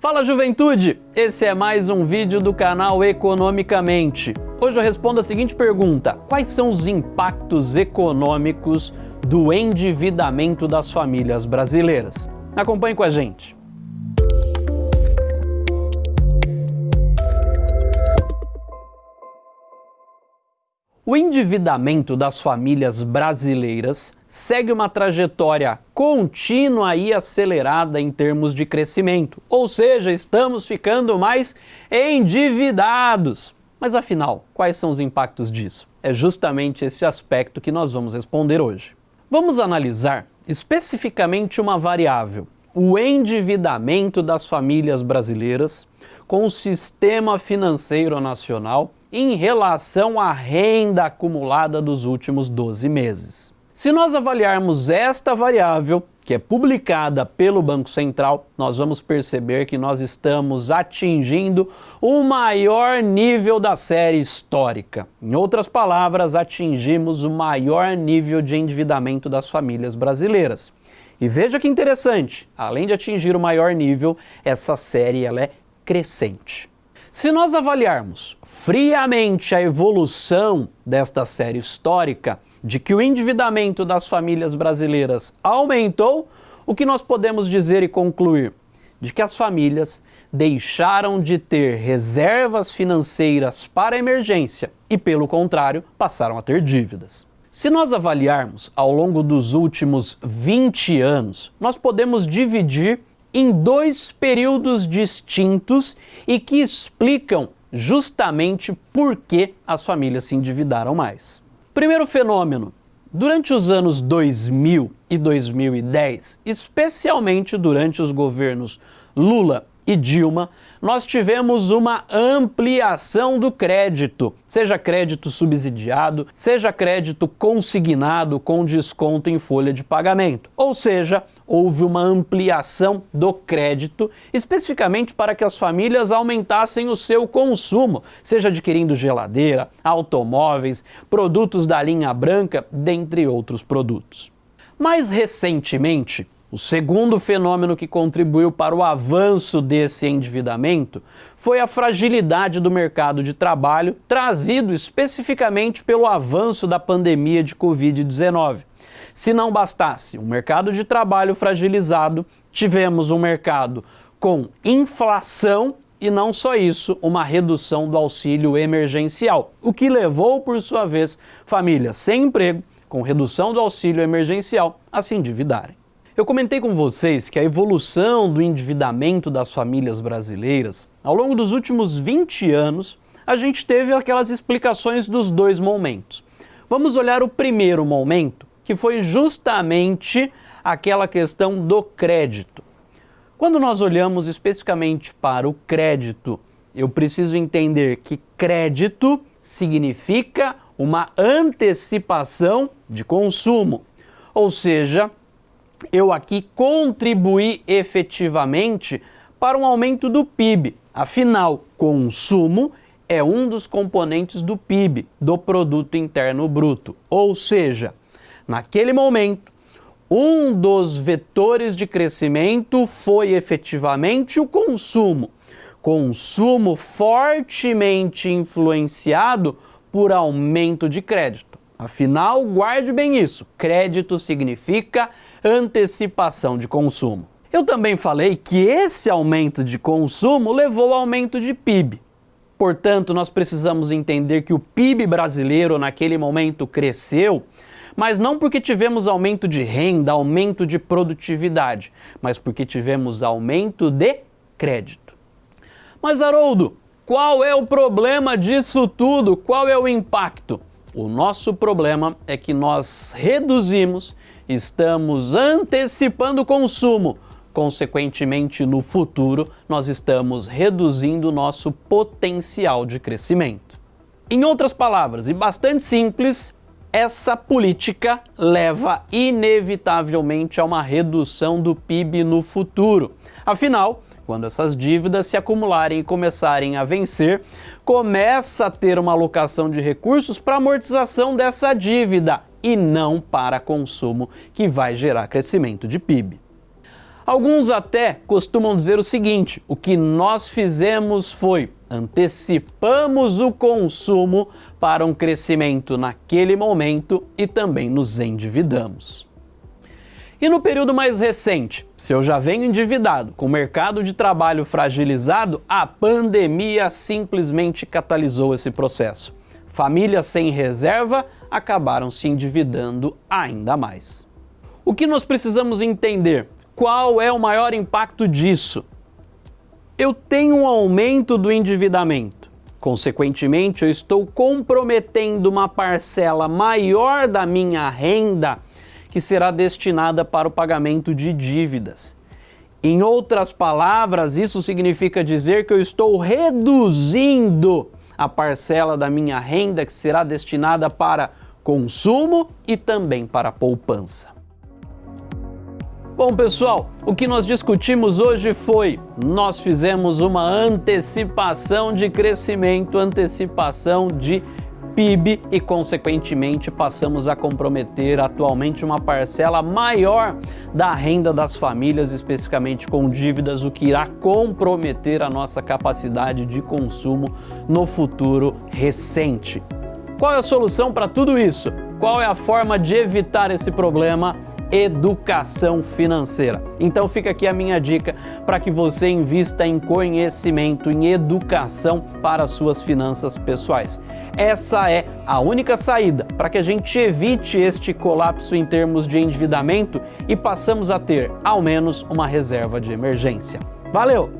Fala juventude! Esse é mais um vídeo do canal Economicamente. Hoje eu respondo a seguinte pergunta: quais são os impactos econômicos do endividamento das famílias brasileiras? Acompanhe com a gente. O endividamento das famílias brasileiras segue uma trajetória contínua e acelerada em termos de crescimento, ou seja, estamos ficando mais endividados. Mas afinal, quais são os impactos disso? É justamente esse aspecto que nós vamos responder hoje. Vamos analisar especificamente uma variável, o endividamento das famílias brasileiras com o sistema financeiro nacional em relação à renda acumulada dos últimos 12 meses. Se nós avaliarmos esta variável, que é publicada pelo Banco Central, nós vamos perceber que nós estamos atingindo o maior nível da série histórica. Em outras palavras, atingimos o maior nível de endividamento das famílias brasileiras. E veja que interessante, além de atingir o maior nível, essa série ela é crescente. Se nós avaliarmos friamente a evolução desta série histórica, de que o endividamento das famílias brasileiras aumentou, o que nós podemos dizer e concluir? De que as famílias deixaram de ter reservas financeiras para emergência e, pelo contrário, passaram a ter dívidas. Se nós avaliarmos ao longo dos últimos 20 anos, nós podemos dividir em dois períodos distintos e que explicam justamente por que as famílias se endividaram mais. Primeiro fenômeno. Durante os anos 2000 e 2010, especialmente durante os governos Lula e Dilma, nós tivemos uma ampliação do crédito, seja crédito subsidiado, seja crédito consignado com desconto em folha de pagamento. Ou seja, houve uma ampliação do crédito, especificamente para que as famílias aumentassem o seu consumo, seja adquirindo geladeira, automóveis, produtos da linha branca, dentre outros produtos. Mais recentemente, o segundo fenômeno que contribuiu para o avanço desse endividamento foi a fragilidade do mercado de trabalho, trazido especificamente pelo avanço da pandemia de Covid-19. Se não bastasse um mercado de trabalho fragilizado, tivemos um mercado com inflação e não só isso, uma redução do auxílio emergencial, o que levou, por sua vez, famílias sem emprego, com redução do auxílio emergencial, a se endividarem. Eu comentei com vocês que a evolução do endividamento das famílias brasileiras, ao longo dos últimos 20 anos, a gente teve aquelas explicações dos dois momentos. Vamos olhar o primeiro momento, que foi justamente aquela questão do crédito. Quando nós olhamos especificamente para o crédito, eu preciso entender que crédito significa uma antecipação de consumo, ou seja, eu aqui contribuí efetivamente para um aumento do PIB. Afinal, consumo é um dos componentes do PIB, do produto interno bruto. Ou seja, naquele momento, um dos vetores de crescimento foi efetivamente o consumo. Consumo fortemente influenciado por aumento de crédito. Afinal, guarde bem isso: crédito significa antecipação de consumo. Eu também falei que esse aumento de consumo levou ao aumento de PIB. Portanto, nós precisamos entender que o PIB brasileiro naquele momento cresceu, mas não porque tivemos aumento de renda, aumento de produtividade, mas porque tivemos aumento de crédito. Mas Haroldo, qual é o problema disso tudo? Qual é o impacto? O nosso problema é que nós reduzimos estamos antecipando o consumo. Consequentemente, no futuro, nós estamos reduzindo o nosso potencial de crescimento. Em outras palavras, e bastante simples, essa política leva inevitavelmente a uma redução do PIB no futuro. Afinal, quando essas dívidas se acumularem e começarem a vencer, começa a ter uma alocação de recursos para amortização dessa dívida e não para consumo, que vai gerar crescimento de PIB. Alguns até costumam dizer o seguinte: o que nós fizemos foi antecipamos o consumo para um crescimento naquele momento e também nos endividamos. E no período mais recente, se eu já venho endividado, com o mercado de trabalho fragilizado, a pandemia simplesmente catalisou esse processo. Famílias sem reserva acabaram se endividando ainda mais. O que nós precisamos entender? Qual é o maior impacto disso? Eu tenho um aumento do endividamento. Consequentemente, eu estou comprometendo uma parcela maior da minha renda que será destinada para o pagamento de dívidas. Em outras palavras, isso significa dizer que eu estou reduzindo a parcela da minha renda que será destinada para consumo e também para poupança. Bom, pessoal, o que nós discutimos hoje foi: nós fizemos uma antecipação de crescimento, antecipação de PIB e, consequentemente, passamos a comprometer atualmente uma parcela maior da renda das famílias, especificamente com dívidas, o que irá comprometer a nossa capacidade de consumo no futuro recente. Qual é a solução para tudo isso? Qual é a forma de evitar esse problema? Educação financeira. Então fica aqui a minha dica para que você invista em conhecimento, em educação para suas finanças pessoais. Essa é a única saída para que a gente evite este colapso em termos de endividamento e passamos a ter ao menos uma reserva de emergência. Valeu!